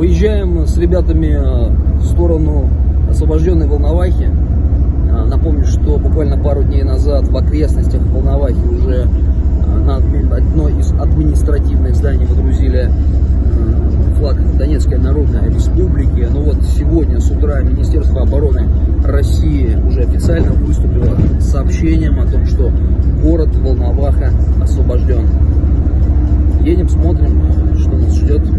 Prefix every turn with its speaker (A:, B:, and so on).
A: Выезжаем с ребятами э, в сторону освобожденной Волновахи. Э, напомню, что буквально пару дней назад в окрестностях Волновахи уже э, на одно из административных зданий водрузили флаг Донецкой Народной Республики. Но вот сегодня с утра Министерство обороны России уже официально выступило с сообщением о том, что город Волноваха освобожден. Едем, смотрим, что нас ждет.